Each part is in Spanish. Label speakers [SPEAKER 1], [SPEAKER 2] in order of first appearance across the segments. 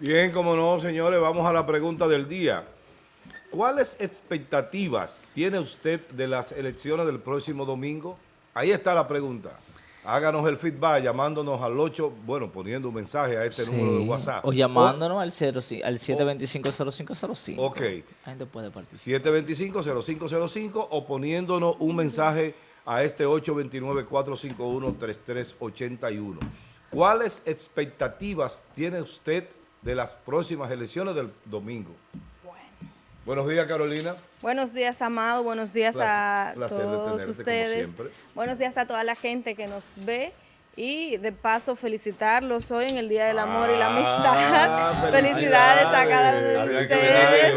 [SPEAKER 1] Bien, como no, señores, vamos a la pregunta del día. ¿Cuáles expectativas tiene usted de las elecciones del próximo domingo? Ahí está la pregunta. Háganos el feedback llamándonos al 8, bueno, poniendo un mensaje a este número de WhatsApp.
[SPEAKER 2] O llamándonos al, 0, al 725-0505.
[SPEAKER 1] Ok.
[SPEAKER 2] La gente puede participar.
[SPEAKER 1] 725-0505 o poniéndonos un mensaje a este 829-451-3381. ¿Cuáles expectativas tiene usted de las próximas elecciones del domingo? Buenos días, Carolina.
[SPEAKER 3] Buenos días, Amado. Buenos días a todos ustedes. Buenos días a toda la gente que nos ve y de paso felicitarlos hoy en el Día del Amor y la ah, Amistad. felicidades. a cada uno de ustedes.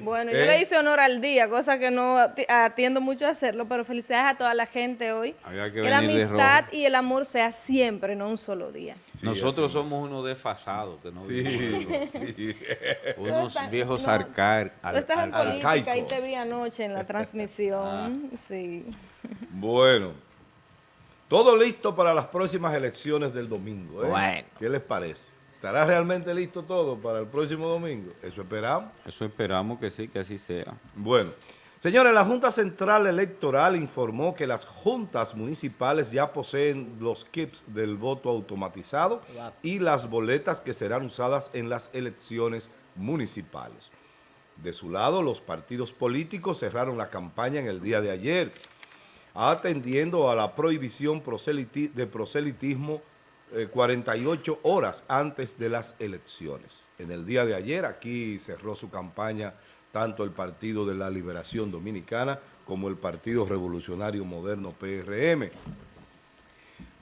[SPEAKER 3] Bueno, yo le ¿Eh? hice honor al día, cosa que no atiendo mucho a hacerlo, pero felicidades a toda la gente hoy. que, la amistad y el amor sea siempre, no un solo día.
[SPEAKER 4] Nosotros somos unos desfasados, que no sí, unos viejos no, arcar,
[SPEAKER 3] al, estás en política, ahí te vi anoche en la transmisión. Ah. Sí.
[SPEAKER 1] Bueno. Todo listo para las próximas elecciones del domingo. ¿eh? Bueno. ¿Qué les parece? ¿Estará realmente listo todo para el próximo domingo? Eso esperamos.
[SPEAKER 4] Eso esperamos que sí, que así sea.
[SPEAKER 1] Bueno, señores, la Junta Central Electoral informó que las juntas municipales ya poseen los kits del voto automatizado y las boletas que serán usadas en las elecciones municipales. De su lado, los partidos políticos cerraron la campaña en el día de ayer atendiendo a la prohibición de proselitismo 48 eh, horas antes de las elecciones. En el día de ayer aquí cerró su campaña tanto el Partido de la Liberación Dominicana como el Partido Revolucionario Moderno PRM.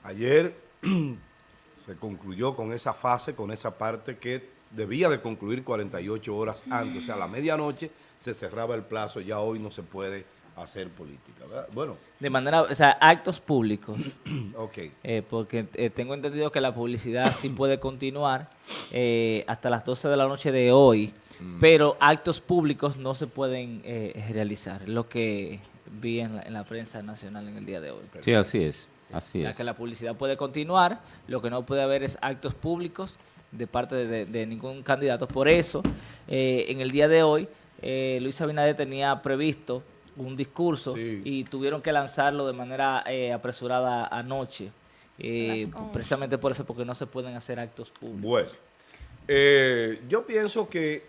[SPEAKER 1] Ayer se concluyó con esa fase, con esa parte que debía de concluir 48 horas antes, o sea, a la medianoche se cerraba el plazo, ya hoy no se puede hacer política, ¿verdad? Bueno.
[SPEAKER 2] De manera, o sea, actos públicos.
[SPEAKER 1] ok.
[SPEAKER 2] Eh, porque eh, tengo entendido que la publicidad sí puede continuar eh, hasta las 12 de la noche de hoy, mm. pero actos públicos no se pueden realizar, lo que vi en la, prensa nacional en el día de hoy.
[SPEAKER 4] Sí, así es. Así
[SPEAKER 2] o sea, que la publicidad puede continuar, lo que no puede haber es actos públicos de parte de, ningún candidato. Por eso, en el día de hoy, Luis Abinader tenía previsto un discurso y tuvieron que lanzarlo de manera eh, apresurada anoche. Eh, precisamente por eso, porque no se pueden hacer actos públicos.
[SPEAKER 1] Bueno, eh, yo pienso que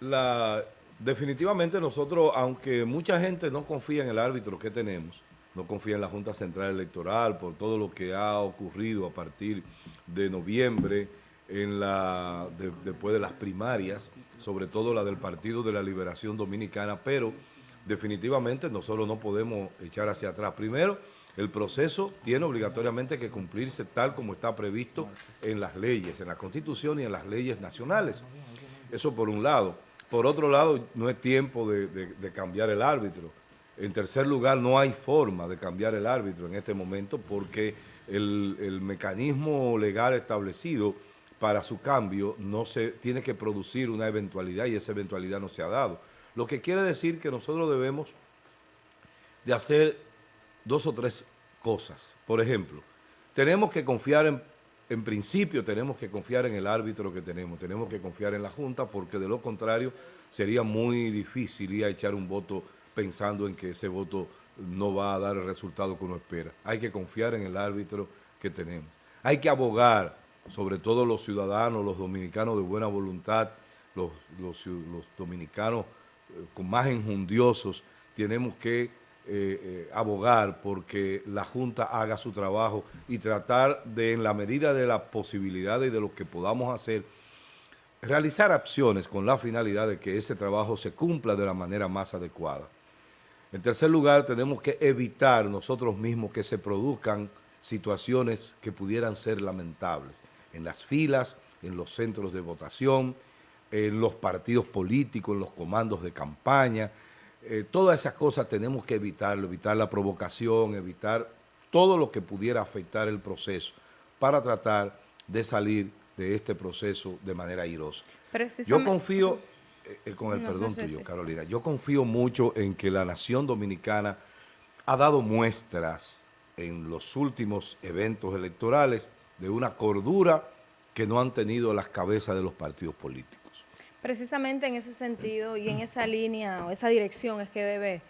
[SPEAKER 1] la definitivamente nosotros, aunque mucha gente no confía en el árbitro que tenemos, no confía en la Junta Central Electoral por todo lo que ha ocurrido a partir de noviembre, en la después de las primarias, sobre todo la del Partido de la Liberación Dominicana, pero definitivamente nosotros no podemos echar hacia atrás. Primero, el proceso tiene obligatoriamente que cumplirse tal como está previsto en las leyes, en la Constitución y en las leyes nacionales. Eso por un lado. Por otro lado, no es tiempo de, cambiar el árbitro. En tercer lugar, no hay forma de cambiar el árbitro en este momento porque el, el mecanismo legal establecido para su cambio no se tiene que producir una eventualidad y esa eventualidad no se ha dado. Lo que quiere decir que nosotros debemos de hacer dos o tres cosas. Por ejemplo, tenemos que confiar en, en principio tenemos que confiar en el árbitro que tenemos, tenemos que confiar en la Junta porque de lo contrario sería muy difícil ir a echar un voto pensando en que ese voto no va a dar el resultado que uno espera. Hay que confiar en el árbitro que tenemos. Hay que abogar, sobre todo los ciudadanos, los dominicanos de buena voluntad, los, los, los dominicanos con más enjundiosos, tenemos que eh, eh, abogar porque la Junta haga su trabajo y tratar de, en la medida de las posibilidades y de lo que podamos hacer, realizar acciones con la finalidad de que ese trabajo se cumpla de la manera más adecuada. En tercer lugar, tenemos que evitar nosotros mismos que se produzcan situaciones que pudieran ser lamentables en las filas, en los centros de votación, en los partidos políticos, en los comandos de campaña. Eh, todas esas cosas tenemos que evitarlo, evitar la provocación, evitar todo lo que pudiera afectar el proceso para tratar de salir de este proceso de manera airosa. Yo confío, eh, eh, con el perdón tuyo, Carolina, yo confío mucho en que la nación dominicana ha dado muestras en los últimos eventos electorales de una cordura que no han tenido las cabezas de los partidos políticos.
[SPEAKER 3] Precisamente en ese sentido y en esa línea o esa dirección es que debe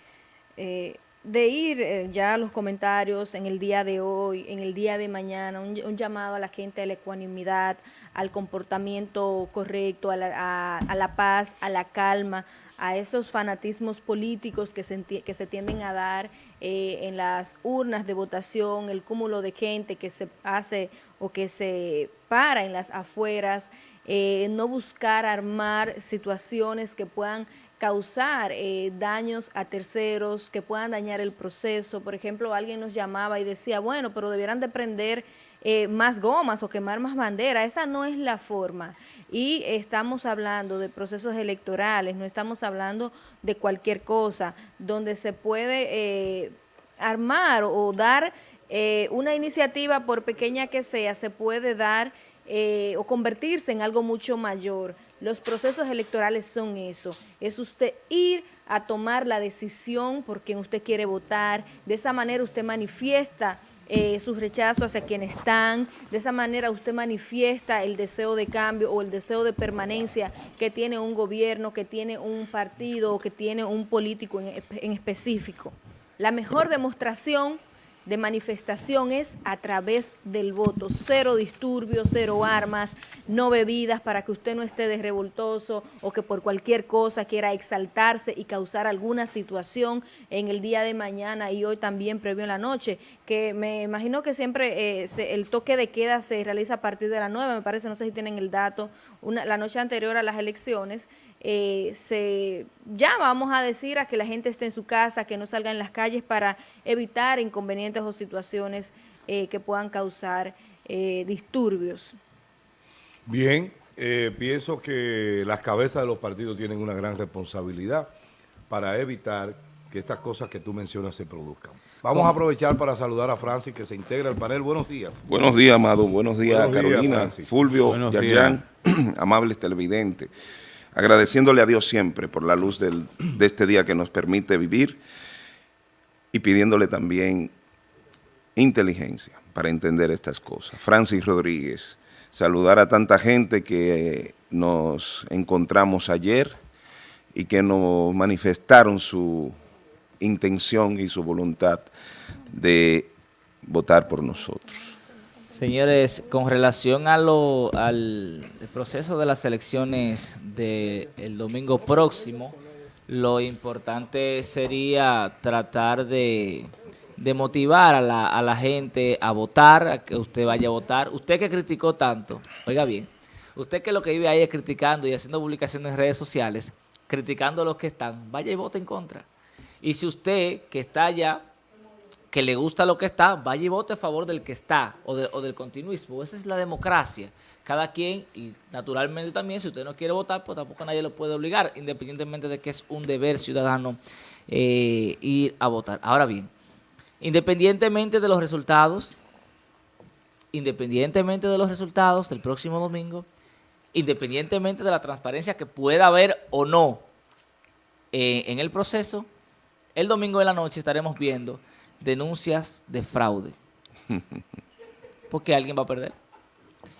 [SPEAKER 3] eh, de ir eh, ya a los comentarios en el día de hoy, en el día de mañana, un, llamado a la gente a la ecuanimidad, al comportamiento correcto, a la, paz, a la calma, a esos fanatismos políticos que se, que se tienden a dar eh, en las urnas de votación, el cúmulo de gente que se hace o que se para en las afueras, eh, no buscar armar situaciones que puedan causar eh, daños a terceros, que puedan dañar el proceso. Por ejemplo, alguien nos llamaba y decía, bueno, pero debieran de prender eh, más gomas o quemar más bandera. Esa no es la forma. Y estamos hablando de procesos electorales, no estamos hablando de cualquier cosa, donde se puede eh, armar o dar una iniciativa, por pequeña que sea, se puede dar o convertirse en algo mucho mayor. Los procesos electorales son eso, es usted ir a tomar la decisión por quien usted quiere votar, de esa manera usted manifiesta eh, su rechazo hacia quienes están, de esa manera usted manifiesta el deseo de cambio o el deseo de permanencia que tiene un gobierno, que tiene un partido o que tiene un político en específico. La mejor demostración de manifestación es a través del voto. Cero disturbios, cero armas, no bebidas para que usted no esté de revoltoso o que por cualquier cosa quiera exaltarse y causar alguna situación en el día de mañana y hoy también previo en la noche, que me imagino que siempre eh, el toque de queda se realiza a partir de las 9, me parece, no sé si tienen el dato, una, la noche anterior a las elecciones, eh, se ya vamos a decir a que la gente esté en su casa, que no salga en las calles para evitar inconvenientes o situaciones eh, que puedan causar eh, disturbios.
[SPEAKER 1] Bien, pienso que las cabezas de los partidos tienen una gran responsabilidad para evitar que estas cosas que tú mencionas se produzcan. Vamos a aprovechar para saludar a Francis que se integra al panel. Buenos días.
[SPEAKER 5] Buenos días, Amado. Buenos días, Carolina, Fulvio, Yayan, amables televidentes agradeciéndole a Dios siempre por la luz de este día que nos permite vivir y pidiéndole también inteligencia para entender estas cosas. Francis Rodríguez, saludar a tanta gente que nos encontramos ayer y que nos manifestaron su intención y su voluntad de votar por nosotros.
[SPEAKER 2] Señores, con relación a lo, al proceso de las elecciones del domingo próximo, lo importante sería tratar de, motivar a la, a la, gente a votar, a que usted vaya a votar. Usted que criticó tanto, oiga bien, usted que lo que vive ahí es criticando y haciendo publicaciones en redes sociales, criticando a los que están, vaya y vote en contra. Y si usted que está allá que le gusta lo que está, vaya y vote a favor del que está o, del continuismo. Esa es la democracia. Cada quien, y naturalmente también, si usted no quiere votar, pues tampoco nadie lo puede obligar, independientemente de que es un deber ciudadano eh, ir a votar. Ahora bien, independientemente de los resultados, independientemente de los resultados del próximo domingo, independientemente de la transparencia que pueda haber o no eh, en el proceso, el domingo de la noche estaremos viendo denuncias de fraude. Porque alguien va a perder.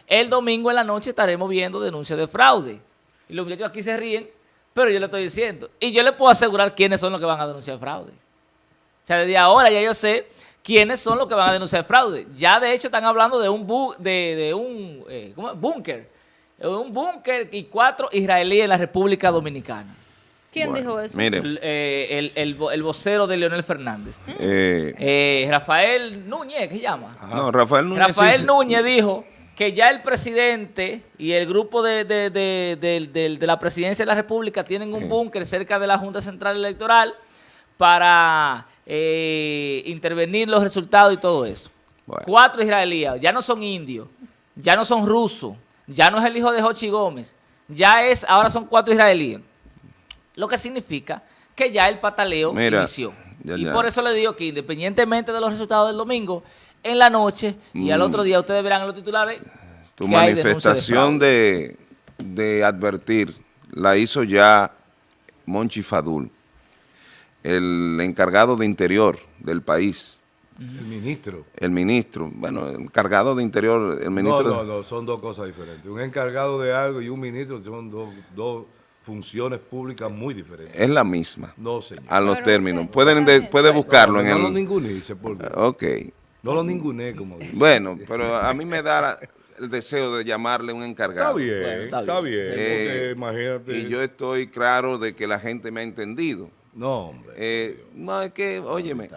[SPEAKER 2] El domingo en la noche estaremos viendo denuncias de fraude. Y los muchachos aquí se ríen, pero yo le estoy diciendo. Y yo le puedo asegurar quiénes son los que van a denunciar fraude. O sea, desde ahora ya yo sé quiénes son los que van a denunciar fraude. Ya de hecho están hablando de un, de, un eh, búnker. Un búnker y cuatro israelíes en la República Dominicana.
[SPEAKER 3] ¿Quién dijo eso?
[SPEAKER 2] Mire. Eh, el, vocero de Leonel Fernández. Eh, eh, Rafael Núñez, ¿qué se llama?
[SPEAKER 5] No, Rafael Núñez.
[SPEAKER 2] Rafael Núñez dijo que ya el presidente y el grupo de, de, la presidencia de la República tienen un búnker cerca de la Junta Central Electoral para intervenir los resultados y todo eso. Cuatro israelíes, ya no son indios, ya no son rusos, ya no es el hijo de Jochi Gómez, ya es, ahora son cuatro israelíes. Lo que significa que ya el pataleo inició. y por eso le digo que independientemente de los resultados del domingo, en la noche y al otro mm. día ustedes verán en los titulares
[SPEAKER 5] Tu manifestación de, de, advertir la hizo ya Monchi Fadul, el encargado de interior del país,
[SPEAKER 1] El ministro.
[SPEAKER 5] El ministro, bueno, encargado de interior, el ministro...
[SPEAKER 1] No, no, no, son dos cosas diferentes. Un encargado de algo y un ministro son dos, funciones públicas muy diferentes.
[SPEAKER 5] Es la misma.
[SPEAKER 1] No, señor.
[SPEAKER 5] A los términos. Pueden puede buscarlo en el...
[SPEAKER 1] No lo ninguné,
[SPEAKER 5] Ok.
[SPEAKER 1] No lo ninguné, como dice.
[SPEAKER 5] Bueno, pero a mí me da el deseo de llamarle un encargado.
[SPEAKER 1] Está bien, está bien. Eh,
[SPEAKER 5] imagínate. Y yo estoy claro de que la gente me ha entendido.
[SPEAKER 1] No, hombre.
[SPEAKER 5] Eh, no, es que, óyeme,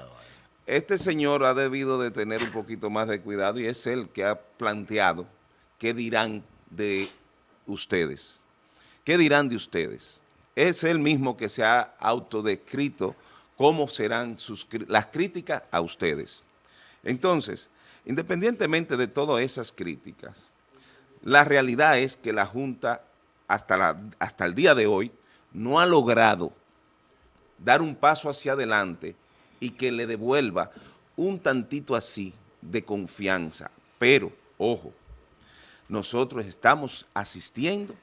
[SPEAKER 5] este señor ha debido de tener un poquito más de cuidado y es él que ha planteado qué dirán de ustedes. ¿Qué dirán de ustedes? Es él mismo que se ha autodescrito cómo serán sus, las críticas a ustedes. Entonces, independientemente de todas esas críticas, la realidad es que la Junta hasta, hasta el día de hoy no ha logrado dar un paso hacia adelante y que le devuelva un tantito así de confianza. Pero, ojo, nosotros estamos asistiendo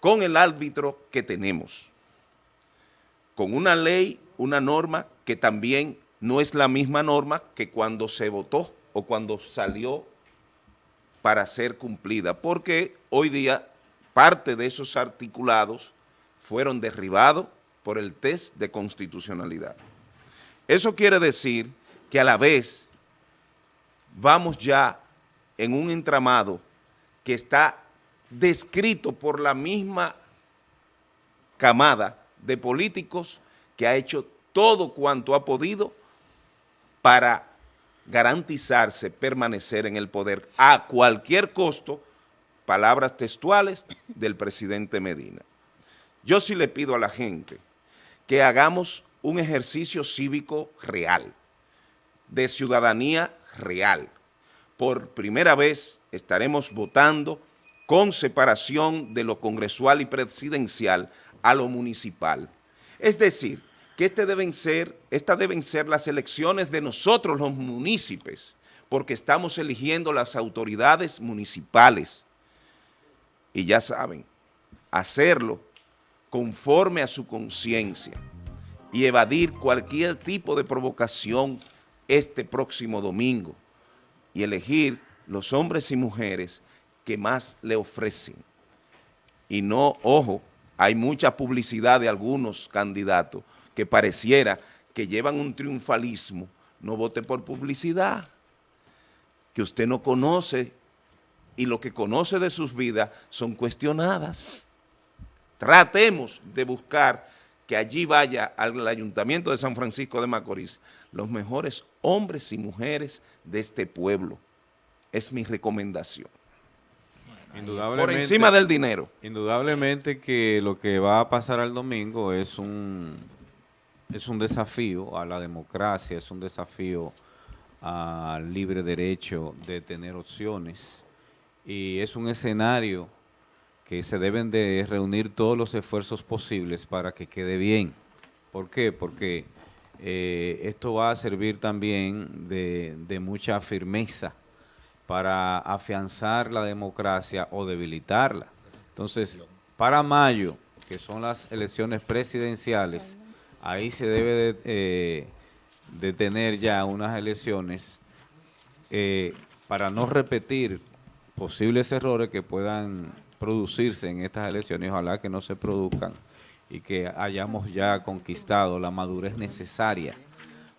[SPEAKER 5] con el árbitro que tenemos, con una ley, una norma que también no es la misma norma que cuando se votó o cuando salió para ser cumplida, porque hoy día parte de esos articulados fueron derribados por el test de constitucionalidad. Eso quiere decir que a la vez vamos ya en un entramado que está descrito por la misma camada de políticos que ha hecho todo cuanto ha podido para garantizarse permanecer en el poder a cualquier costo, palabras textuales del presidente Medina. Yo sí le pido a la gente que hagamos un ejercicio cívico real, de ciudadanía real. Por primera vez estaremos votando con separación de lo congresual y presidencial a lo municipal. Es decir, que este deben ser, estas deben ser las elecciones de nosotros los municipios, porque estamos eligiendo las autoridades municipales. Y ya saben, hacerlo conforme a su conciencia y evadir cualquier tipo de provocación este próximo domingo y elegir los hombres y mujeres que más le ofrecen. Y no, ojo, hay mucha publicidad de algunos candidatos que pareciera que llevan un triunfalismo, no vote por publicidad, que usted no conoce y lo que conoce de sus vidas son cuestionadas. Tratemos de buscar que allí vaya al Ayuntamiento de San Francisco de Macorís los mejores hombres y mujeres de este pueblo. Es mi recomendación. Por encima del dinero.
[SPEAKER 4] Indudablemente que lo que va a pasar al domingo es un es un desafío a la democracia, es un desafío al libre derecho de tener opciones y es un escenario que se deben de reunir todos los esfuerzos posibles para que quede bien. ¿Por qué? Porque eh, esto va a servir también de, de mucha firmeza para afianzar la democracia o debilitarla. Entonces, para mayo, que son las elecciones presidenciales, ahí se debe de, eh, tener ya unas elecciones eh, para no repetir posibles errores que puedan producirse en estas elecciones, ojalá que no se produzcan y que hayamos ya conquistado la madurez necesaria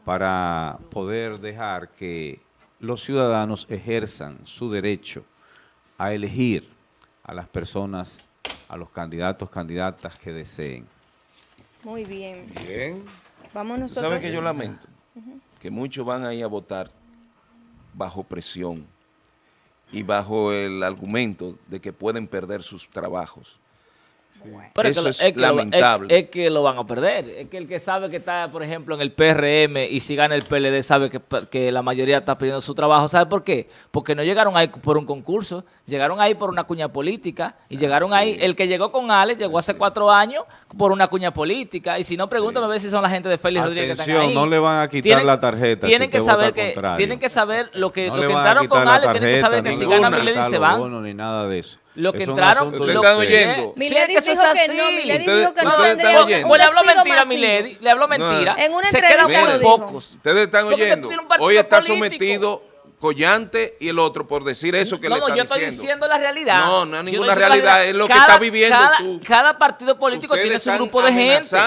[SPEAKER 4] para poder dejar que los ciudadanos ejerzan su derecho a elegir a las personas, a los candidatos, candidatas que deseen.
[SPEAKER 3] Muy bien.
[SPEAKER 1] Bien.
[SPEAKER 3] Vamos nosotros. ¿Sabe
[SPEAKER 5] que yo lamento? Que muchos van ahí a votar bajo presión y bajo el argumento de que pueden perder sus trabajos.
[SPEAKER 2] Eso es, lamentable. es, que lo van a perder. Es que el que sabe que está, por ejemplo, en el PRM y si gana el PLD sabe que, la mayoría está pidiendo su trabajo. ¿Sabe por qué? Porque no llegaron ahí por un concurso, llegaron ahí por una cuña política y llegaron ahí, el que llegó con Alex llegó hace cuatro años por una cuña política y si no, pregúntame a ver si son la gente de Félix Rodríguez que están ahí.
[SPEAKER 4] no le van a quitar la tarjeta
[SPEAKER 2] tienen que saber que Tienen que saber lo que, lo que entraron con Alex, tienen que saber que si gana Milena se van.
[SPEAKER 4] ni nada de eso.
[SPEAKER 2] Lo que entraron...
[SPEAKER 5] ¿Ustedes están oyendo?
[SPEAKER 3] Milady dijo que no, Milady dijo que no
[SPEAKER 2] tendría... Pues le habló mentira a Milady, le habló mentira.
[SPEAKER 3] En una entrevista
[SPEAKER 2] Se quedan pocos.
[SPEAKER 5] Ustedes están oyendo. Hoy está sometido Collante y el otro por decir eso que le están diciendo. No, yo estoy
[SPEAKER 2] diciendo la realidad.
[SPEAKER 5] No, no es ninguna realidad, es lo que está viviendo tú.
[SPEAKER 2] Cada partido político tiene su grupo de gente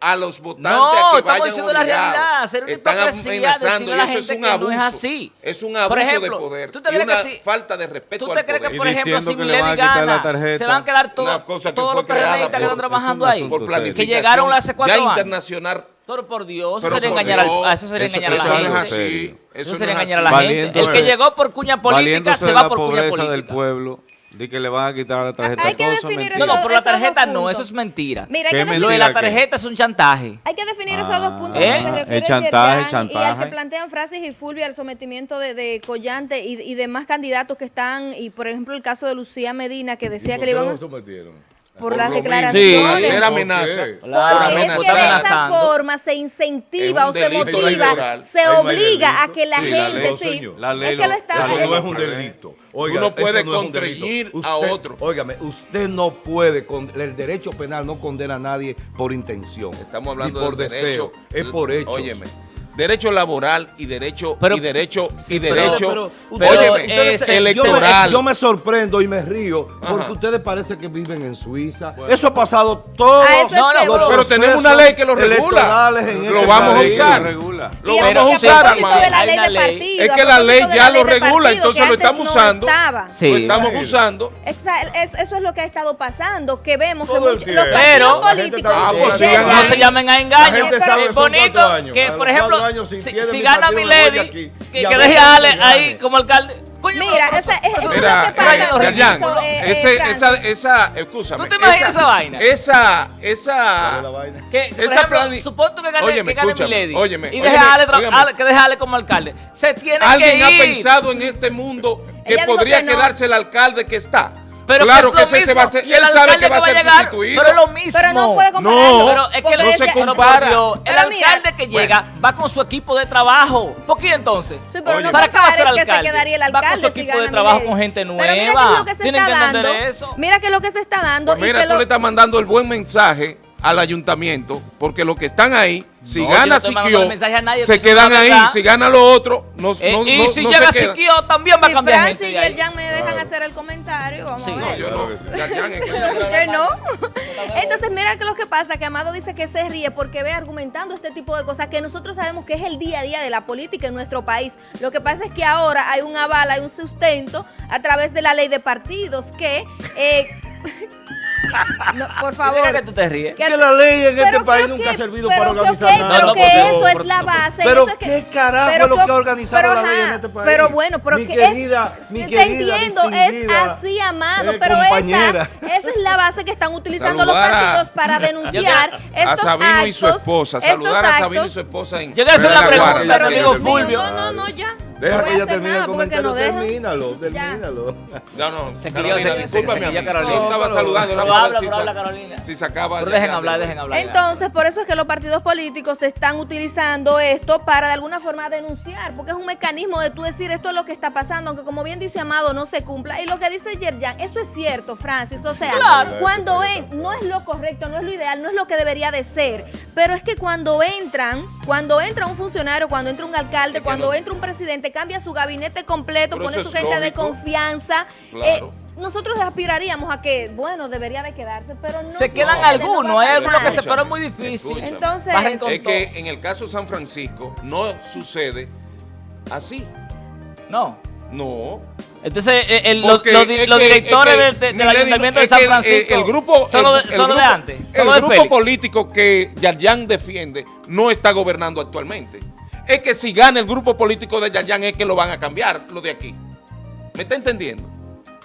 [SPEAKER 5] a los votantes no, a que
[SPEAKER 2] estamos diciendo la realidad, hacer una
[SPEAKER 5] Están amenazando y eso es un abuso. No es, así. es un abuso ejemplo, de poder ¿tú te crees y una que falta de respeto
[SPEAKER 2] ¿Tú te crees que, por ejemplo, si Milady gana, se van a quedar todos los periodistas que están trabajando ahí?
[SPEAKER 5] Por
[SPEAKER 2] que llegaron hace cuatro
[SPEAKER 5] ya
[SPEAKER 2] años.
[SPEAKER 5] internacional
[SPEAKER 2] pero por Dios, eso sería engañar, a, eso sería engañar a la gente. No es así. Eso, sería engañar a la gente. El que llegó por cuña política se va por cuña política.
[SPEAKER 4] del pueblo. De que le van a quitar la tarjeta. Hay
[SPEAKER 3] que definir
[SPEAKER 2] no, no, por la tarjeta no, eso es mentira. Mira, hay que Lo de la tarjeta es un chantaje.
[SPEAKER 3] Hay que definir esos dos puntos. ¿Eh? Se refiere el chantaje, el chantaje. Y al que plantean Francis y Fulvio al sometimiento de, de Collante y, y demás candidatos que están, y por ejemplo el caso de Lucía Medina que decía que le iban a...
[SPEAKER 1] sometieron?
[SPEAKER 3] Por, las declaraciones.
[SPEAKER 5] Sí, hacer amenaza.
[SPEAKER 3] Porque es que de esa forma se incentiva o se motiva, se obliga a que la gente, sí, es que lo está
[SPEAKER 1] Eso no es un delito.
[SPEAKER 5] Oiga, Uno puede no contrañir a otro.
[SPEAKER 1] Óigame, usted no puede, el derecho penal no condena a nadie por intención.
[SPEAKER 5] Estamos hablando
[SPEAKER 1] por
[SPEAKER 5] de
[SPEAKER 1] deseo, es por hecho.
[SPEAKER 5] Óyeme derecho laboral y derecho y derecho y derecho
[SPEAKER 1] electoral. Yo me, sorprendo y me río porque ustedes parece que viven en Suiza. Eso ha pasado todo.
[SPEAKER 5] pero tenemos una ley que lo regula. Lo este vamos a usar. Lo vamos a usar, Es que la ley ya lo regula, entonces lo estamos usando. Lo estamos usando.
[SPEAKER 3] Eso es lo que ha estado pasando, que vemos que
[SPEAKER 2] muchos los políticos no se llamen a engaño. Es bonito que, por ejemplo, si, gana mi lady, que, que deje a Ale ahí como alcalde.
[SPEAKER 3] Mira, esa, es
[SPEAKER 5] Mira, eh, ese, esa, esa, escúchame.
[SPEAKER 2] ¿Tú te imaginas esa, vaina?
[SPEAKER 5] Esa, esa,
[SPEAKER 2] que, esa plan... supongo que gane, óyeme, que gane mi lady óyeme, y deje a Ale, que deje a Ale como alcalde. Se tiene
[SPEAKER 5] ¿Alguien
[SPEAKER 2] que ir.
[SPEAKER 5] ha pensado en este mundo que podría quedarse el alcalde que está? Pero claro que, ese se va a ser, él sabe que va a ser sustituido.
[SPEAKER 2] Pero lo mismo.
[SPEAKER 3] Pero no puede compararlo.
[SPEAKER 5] No, pero es que no se compara.
[SPEAKER 2] el alcalde que llega va con su equipo de trabajo. ¿Por qué entonces?
[SPEAKER 3] Sí, pero no ¿Para qué va a ser alcalde? Que se quedaría el alcalde
[SPEAKER 2] va con su equipo de trabajo con gente nueva. Tienen que entender eso.
[SPEAKER 3] Mira que es lo que se está dando.
[SPEAKER 5] Pues mira, tú le estás mandando el buen mensaje al ayuntamiento, porque los que están ahí, si gana Siquio, se quedan ahí, si gana lo otro, no,
[SPEAKER 2] eh,
[SPEAKER 5] no,
[SPEAKER 2] Y si llega Siquio, también va a cambiar
[SPEAKER 3] Francis y el Jan me dejan hacer el comentario, vamos a ver. No, yo no. que no. Entonces, mira que lo que pasa, que Amado dice que se ríe porque ve argumentando este tipo de cosas que nosotros sabemos que es el día a día de la política en nuestro país. Lo que pasa es que ahora hay un aval, hay un sustento a través de la ley de partidos que... Eh, no, por favor.
[SPEAKER 2] que tú te ríes.
[SPEAKER 1] Que, la ley en este país nunca ha servido para organizar nada.
[SPEAKER 3] Pero que eso es la base.
[SPEAKER 1] Pero qué carajo es lo que ha organizado la ley en este país.
[SPEAKER 3] Pero bueno, pero que querida, es, mi te entiendo, es así, amado, eh, pero esa, esa es la base que están utilizando los partidos para denunciar estos
[SPEAKER 5] a Sabino y su esposa, saludar a Sabino y su esposa en
[SPEAKER 2] Yo quiero hacer una pregunta, pero digo Fulvio.
[SPEAKER 3] No, no, no, ya.
[SPEAKER 1] Deja que ella termine el comentario, termínalo, termínalo.
[SPEAKER 5] No, no,
[SPEAKER 2] se Carolina, se, discúlpame,
[SPEAKER 5] se, Carolina. estaba saludando.
[SPEAKER 2] No, habla, pero habla Carolina.
[SPEAKER 5] Si se acaba...
[SPEAKER 2] Pero dejen hablar, dejen hablar.
[SPEAKER 3] Entonces, por eso es que los partidos políticos están utilizando esto para de alguna forma denunciar, porque es un mecanismo de tú decir esto es lo que está pasando, aunque como bien dice Amado, no se cumpla. Y lo que dice Yerjan, eso es cierto, Francis, o sea, cuando en, no es lo correcto, no es lo ideal, no es lo que debería de ser, pero es que cuando entran, cuando entra un funcionario, cuando entra un alcalde, cuando entra un presidente, cambia su gabinete completo, pone su gente de confianza. Eh, nosotros aspiraríamos a que, bueno, debería de quedarse, pero no.
[SPEAKER 2] Se quedan algunos, hay algunos que se, pero es muy difícil.
[SPEAKER 3] Entonces,
[SPEAKER 5] es que en el caso de San Francisco no sucede así.
[SPEAKER 2] No.
[SPEAKER 5] No.
[SPEAKER 2] Entonces, eh, el, los, directores del, Ayuntamiento de San Francisco
[SPEAKER 5] el, grupo,
[SPEAKER 2] son, de antes.
[SPEAKER 5] el grupo político que Yarjan defiende no está gobernando actualmente es que si gana el grupo político de Yayan es que lo van a cambiar, lo de aquí. ¿Me está entendiendo?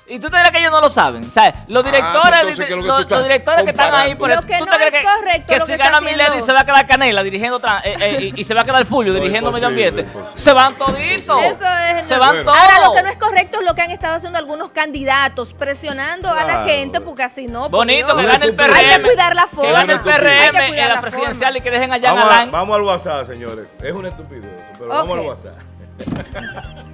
[SPEAKER 2] Y tú te crees que ellos no lo saben. ¿Sabes? Los ah, directores, que los, directores que están ahí por
[SPEAKER 3] el, que ¿tú no te crees es correcto
[SPEAKER 2] que, si gana Milady se va a quedar Canela dirigiendo eh, eh, y, se va a quedar Fulvio dirigiendo medio ambiente? Se van toditos. Eso es se van todos.
[SPEAKER 3] Ahora lo que no es correcto es lo que han estado haciendo algunos candidatos, presionando a la gente porque así no.
[SPEAKER 2] Bonito que gane el PRM.
[SPEAKER 3] Hay que cuidar la forma.
[SPEAKER 2] Que gane el PRM en la, presidencial y que dejen allá
[SPEAKER 1] vamos, Vamos al WhatsApp, señores. Es una estupidez, pero vamos al WhatsApp.